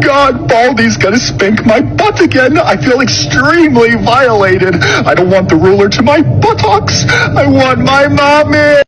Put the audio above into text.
God, Baldy's gonna spank my butt again. I feel extremely violated. I don't want the ruler to my buttocks. I want my mommy.